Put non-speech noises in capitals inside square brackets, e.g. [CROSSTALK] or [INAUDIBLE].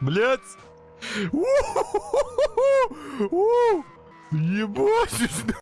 Блять! Ебать! [LAUGHS]